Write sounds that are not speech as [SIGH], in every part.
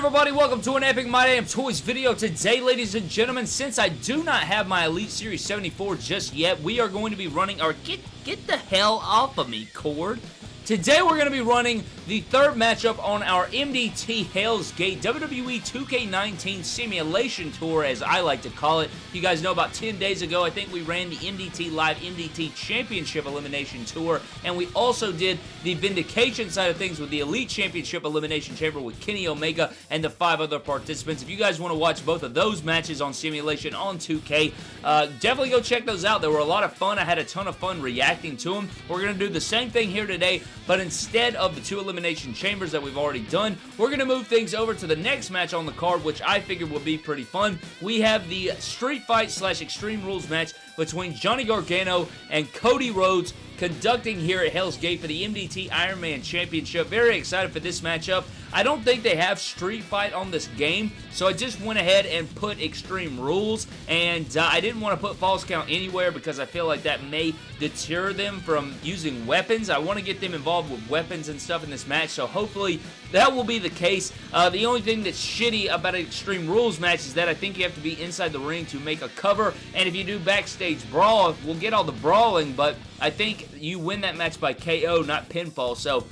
everybody? Welcome to an Epic My Damn Toys video. Today, ladies and gentlemen, since I do not have my Elite Series 74 just yet, we are going to be running our... Get, get the hell off of me, Cord. Today we're going to be running the third matchup on our MDT Hell's Gate WWE 2K19 Simulation Tour, as I like to call it. You guys know about 10 days ago, I think we ran the MDT Live MDT Championship Elimination Tour, and we also did the Vindication side of things with the Elite Championship Elimination Chamber with Kenny Omega and the five other participants. If you guys want to watch both of those matches on Simulation on 2K, uh, definitely go check those out. They were a lot of fun. I had a ton of fun reacting to them. We're going to do the same thing here today but instead of the two elimination chambers that we've already done, we're going to move things over to the next match on the card, which I figured would be pretty fun. We have the Street Fight slash Extreme Rules match between Johnny Gargano and Cody Rhodes conducting here at Hell's Gate for the MDT Iron Man Championship. Very excited for this matchup. I don't think they have Street Fight on this game, so I just went ahead and put Extreme Rules, and uh, I didn't want to put False Count anywhere because I feel like that may deter them from using weapons. I want to get them involved with weapons and stuff in this match, so hopefully that will be the case. Uh, the only thing that's shitty about an Extreme Rules match is that I think you have to be inside the ring to make a cover, and if you do backstage brawl, we'll get all the brawling, but I think you win that match by KO, not pinfall. So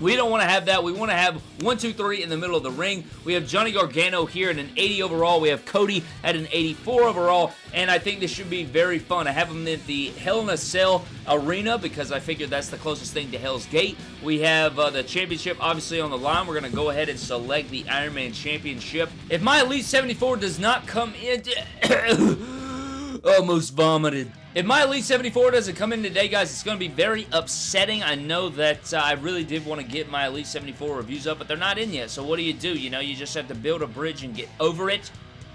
we don't want to have that. We want to have 1, 2, 3 in the middle of the ring. We have Johnny Gargano here at an 80 overall. We have Cody at an 84 overall. And I think this should be very fun. I have them in the Hell in a Cell arena because I figured that's the closest thing to Hell's Gate. We have uh, the championship obviously on the line. We're going to go ahead and select the Iron Man Championship. If my Elite 74 does not come in... [COUGHS] almost vomited. If my Elite 74 doesn't come in today, guys, it's going to be very upsetting. I know that uh, I really did want to get my Elite 74 reviews up, but they're not in yet. So what do you do? You know, you just have to build a bridge and get over it.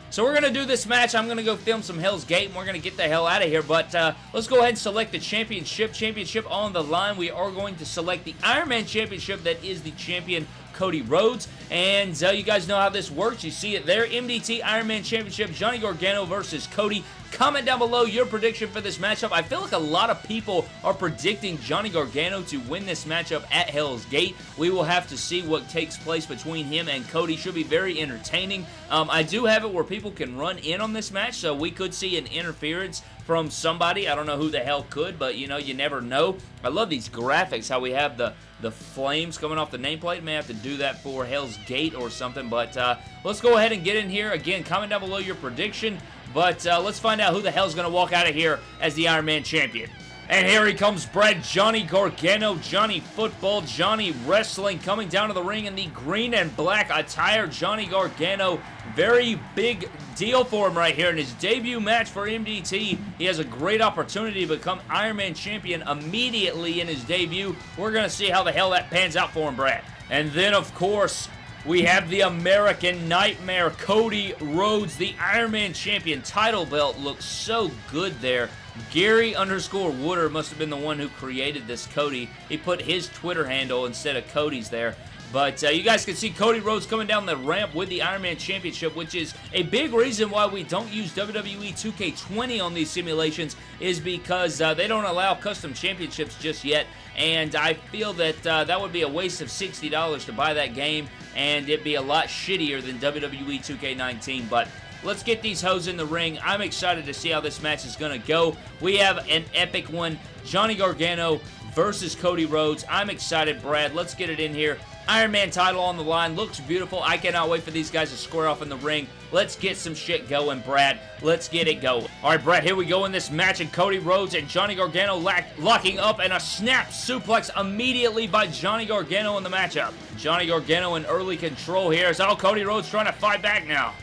So we're going to do this match. I'm going to go film some Hell's Gate, and we're going to get the hell out of here. But uh, let's go ahead and select the championship. Championship on the line. We are going to select the Iron Man Championship that is the champion Cody Rhodes. And uh, you guys know how this works. You see it there. MDT Iron Man Championship, Johnny Gargano versus Cody. Comment down below your prediction for this matchup. I feel like a lot of people are predicting Johnny Gargano to win this matchup at Hell's Gate. We will have to see what takes place between him and Cody. Should be very entertaining. Um, I do have it where people can run in on this match, so we could see an interference from somebody. I don't know who the hell could, but you know, you never know. I love these graphics, how we have the, the flames coming off the nameplate. May have to do that for Hell's Gate or something, but uh, let's go ahead and get in here. Again, comment down below your prediction. But uh, let's find out who the hell's going to walk out of here as the Iron Man champion. And here he comes, Brad Johnny Gargano, Johnny Football, Johnny Wrestling coming down to the ring in the green and black attire. Johnny Gargano, very big deal for him right here in his debut match for MDT. He has a great opportunity to become Iron Man champion immediately in his debut. We're going to see how the hell that pans out for him, Brad. And then, of course, we have the American Nightmare, Cody Rhodes, the Iron Man champion. Title belt looks so good there. Gary underscore Wooder must have been the one who created this Cody. He put his Twitter handle instead of Cody's there. But uh, you guys can see Cody Rhodes coming down the ramp with the Iron Man Championship, which is a big reason why we don't use WWE 2K20 on these simulations, is because uh, they don't allow custom championships just yet. And I feel that uh, that would be a waste of $60 to buy that game, and it'd be a lot shittier than WWE 2K19. But Let's get these hoes in the ring. I'm excited to see how this match is going to go. We have an epic one. Johnny Gargano versus Cody Rhodes. I'm excited, Brad. Let's get it in here. Iron Man title on the line. Looks beautiful. I cannot wait for these guys to square off in the ring. Let's get some shit going, Brad. Let's get it going. All right, Brad, here we go in this match, and Cody Rhodes and Johnny Gargano locking up, and a snap suplex immediately by Johnny Gargano in the matchup. Johnny Gargano in early control here. All Cody Rhodes trying to fight back now.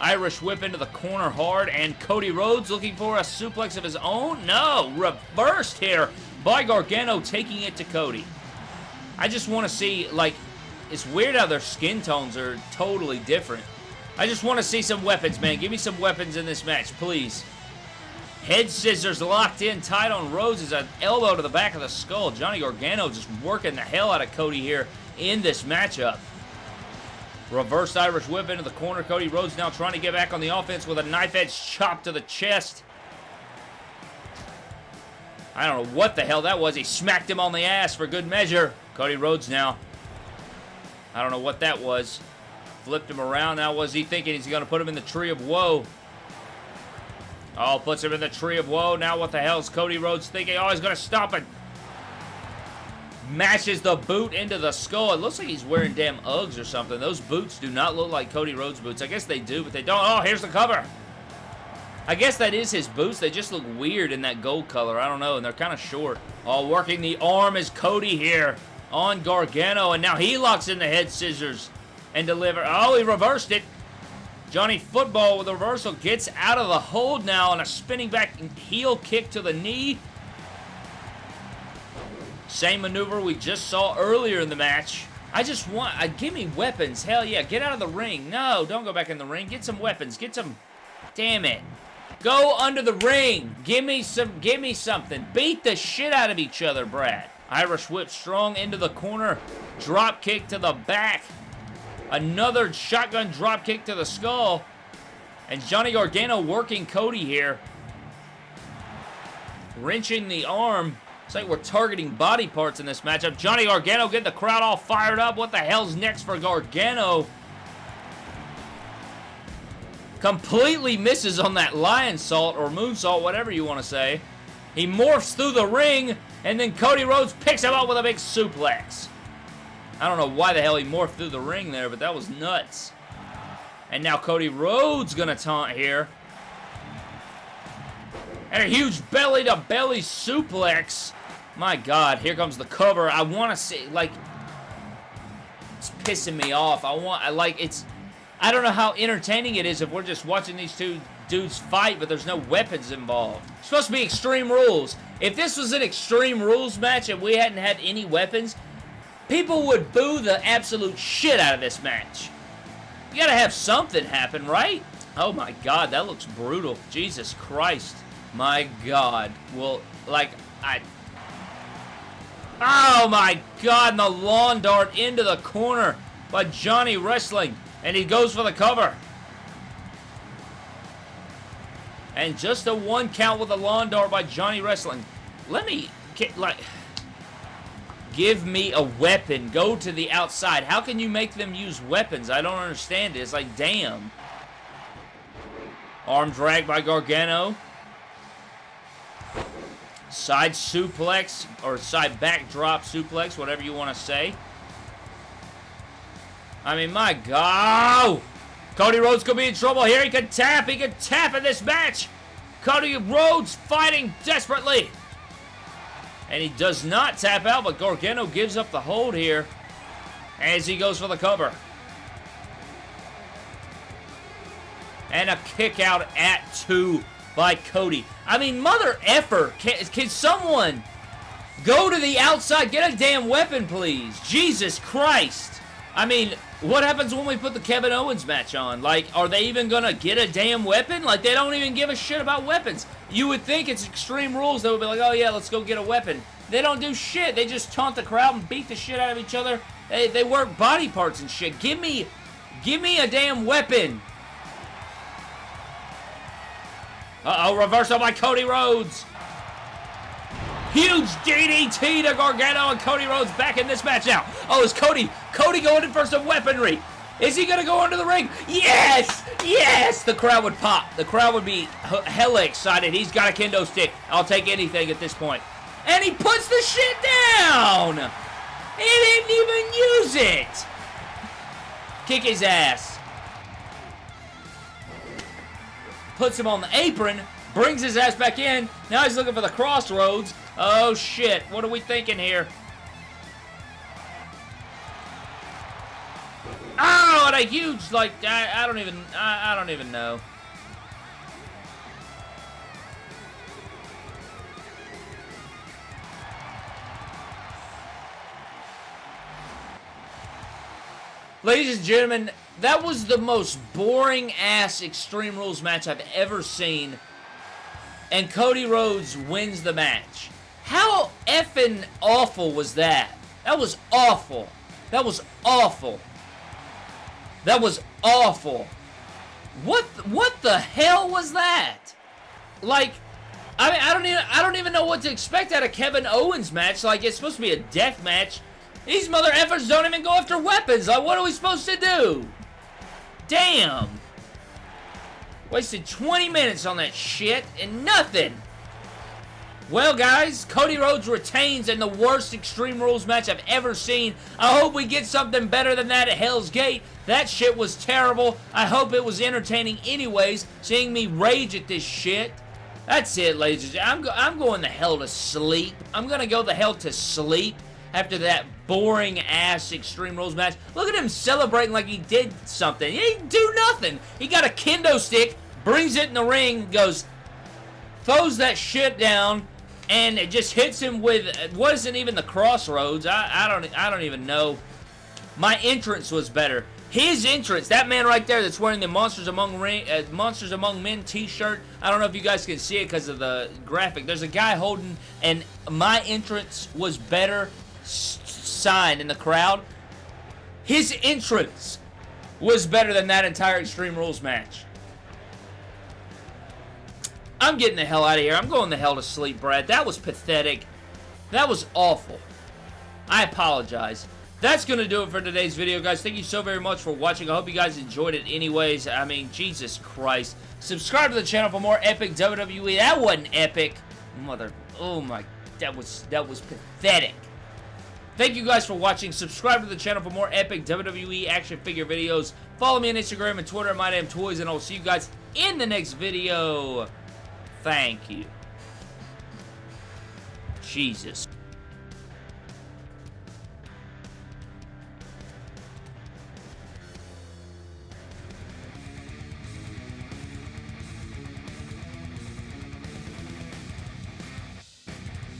Irish whip into the corner hard, and Cody Rhodes looking for a suplex of his own? No, reversed here by Gargano taking it to Cody. I just want to see, like, it's weird how their skin tones are totally different. I just want to see some weapons, man. Give me some weapons in this match, please. Head scissors locked in tight on Rhodes is an elbow to the back of the skull. Johnny Gargano just working the hell out of Cody here in this matchup. Reverse Irish whip into the corner. Cody Rhodes now trying to get back on the offense with a knife edge chop to the chest. I don't know what the hell that was. He smacked him on the ass for good measure. Cody Rhodes now. I don't know what that was. Flipped him around. Now, was he thinking he's going to put him in the Tree of Woe? Oh, puts him in the Tree of Woe. Now what the hell is Cody Rhodes thinking? Oh, he's going to stop it. Mashes the boot into the skull. It looks like he's wearing damn Uggs or something. Those boots do not look like Cody Rhodes boots. I guess they do, but they don't. Oh, here's the cover. I guess that is his boots. They just look weird in that gold color. I don't know, and they're kind of short. Oh, working the arm is Cody here on Gargano, and now he locks in the head scissors and deliver. Oh, he reversed it. Johnny Football with a reversal gets out of the hold now on a spinning back heel kick to the knee. Same maneuver we just saw earlier in the match. I just want, uh, give me weapons. Hell yeah, get out of the ring. No, don't go back in the ring. Get some weapons. Get some, damn it. Go under the ring. Give me some, give me something. Beat the shit out of each other, Brad. Irish whip strong into the corner. Drop kick to the back. Another shotgun drop kick to the skull. And Johnny Gargano working Cody here. Wrenching the arm. It's like we're targeting body parts in this matchup. Johnny Gargano getting the crowd all fired up. What the hell's next for Gargano? Completely misses on that Lionsault or moonsault, whatever you want to say. He morphs through the ring, and then Cody Rhodes picks him up with a big suplex. I don't know why the hell he morphed through the ring there, but that was nuts. And now Cody Rhodes gonna taunt here. And a huge belly-to-belly -belly suplex. My God, here comes the cover. I want to see, like, it's pissing me off. I want, I like, it's, I don't know how entertaining it is if we're just watching these two dudes fight, but there's no weapons involved. It's supposed to be Extreme Rules. If this was an Extreme Rules match and we hadn't had any weapons, people would boo the absolute shit out of this match. You gotta have something happen, right? Oh my god, that looks brutal. Jesus Christ. My god. Well, like, I... Oh my god, and the lawn dart into the corner by Johnny Wrestling. And he goes for the cover. And just a one count with a lawn dart by Johnny Wrestling. Let me, like... Give me a weapon. Go to the outside. How can you make them use weapons? I don't understand it. It's like, damn. Arm drag by Gargano. Side suplex, or side backdrop suplex, whatever you want to say. I mean, my God. Cody Rhodes could be in trouble here. He could tap. He could tap in this match. Cody Rhodes fighting desperately. And he does not tap out, but Gargano gives up the hold here as he goes for the cover. And a kick out at two by Cody. I mean, mother effer. Can, can someone go to the outside? Get a damn weapon, please. Jesus Christ. I mean, what happens when we put the Kevin Owens match on? Like, are they even gonna get a damn weapon? Like, they don't even give a shit about weapons. You would think it's Extreme Rules that would be like, oh yeah, let's go get a weapon. They don't do shit. They just taunt the crowd and beat the shit out of each other. They, they work body parts and shit. Give me, give me a damn weapon. Uh-oh, reversal by Cody Rhodes. Huge DDT to Gargano and Cody Rhodes back in this match now. Oh, is Cody, Cody going in for some weaponry? Is he going to go under the ring? Yes! Yes! The crowd would pop. The crowd would be hella excited. He's got a kendo stick. I'll take anything at this point. And he puts the shit down! He didn't even use it! Kick his ass. Puts him on the apron. Brings his ass back in. Now he's looking for the Cross Rhodes. Oh, shit. What are we thinking here? Oh, and a huge, like, I, I don't even, I, I don't even know. Ladies and gentlemen, that was the most boring-ass Extreme Rules match I've ever seen. And Cody Rhodes wins the match. How effing awful was that? That was awful. That was awful. That was awful. What what the hell was that? Like I mean, I don't even I don't even know what to expect out of Kevin Owens match. Like it's supposed to be a death match. These mother effers don't even go after weapons. Like what are we supposed to do? Damn! Wasted 20 minutes on that shit and nothing! Well, guys, Cody Rhodes retains in the worst Extreme Rules match I've ever seen. I hope we get something better than that at Hell's Gate. That shit was terrible. I hope it was entertaining anyways, seeing me rage at this shit. That's it, ladies and gentlemen. I'm, go I'm going the hell to sleep. I'm going to go the hell to sleep after that boring-ass Extreme Rules match. Look at him celebrating like he did something. He didn't do nothing. He got a kendo stick, brings it in the ring, goes, throws that shit down, and it just hits him with it wasn't even the Cross Rhodes. I, I don't I don't even know. My entrance was better. His entrance, that man right there that's wearing the Monsters Among Ring, uh, Monsters Among Men t-shirt. I don't know if you guys can see it because of the graphic. There's a guy holding, and my entrance was better sign in the crowd. His entrance was better than that entire Extreme Rules match. I'm getting the hell out of here. I'm going the hell to sleep, Brad. That was pathetic. That was awful. I apologize. That's going to do it for today's video, guys. Thank you so very much for watching. I hope you guys enjoyed it anyways. I mean, Jesus Christ. Subscribe to the channel for more epic WWE. That wasn't epic. Mother... Oh, my... That was... That was pathetic. Thank you guys for watching. Subscribe to the channel for more epic WWE action figure videos. Follow me on Instagram and Twitter at MyDamnToys, and I'll see you guys in the next video. Thank you. Jesus.